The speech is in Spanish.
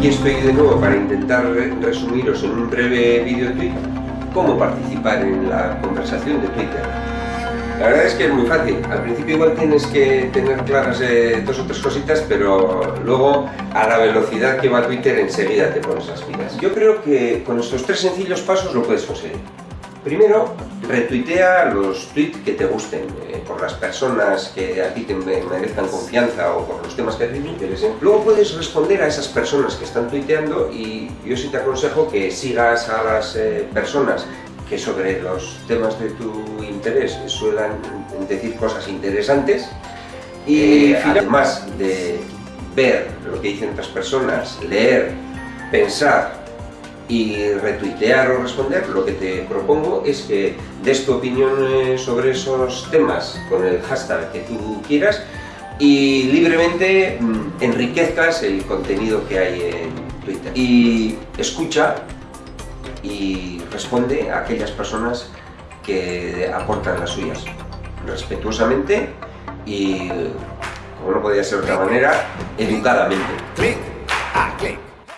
Aquí estoy de nuevo para intentar resumiros en un breve vídeo tweet cómo participar en la conversación de Twitter. La verdad es que es muy fácil. Al principio igual tienes que tener claras eh, dos o tres cositas, pero luego a la velocidad que va Twitter enseguida te pones las pilas. Yo creo que con estos tres sencillos pasos lo puedes conseguir. Primero, retuitea los tweets que te gusten, eh, por las personas que a ti te merezcan confianza o por los temas que a ti te interesen. Luego puedes responder a esas personas que están tuiteando y yo sí te aconsejo que sigas a las eh, personas que sobre los temas de tu interés suelan decir cosas interesantes y eh, además de ver lo que dicen otras personas, leer, pensar y retuitear o responder, lo que te propongo es que des tu opinión eh, sobre esos temas con el hashtag que tú quieras y libremente mm, enriquezcas el contenido que hay en Twitter. Y escucha y responde a aquellas personas que aportan las suyas, respetuosamente y, como no podía ser de otra manera, educadamente.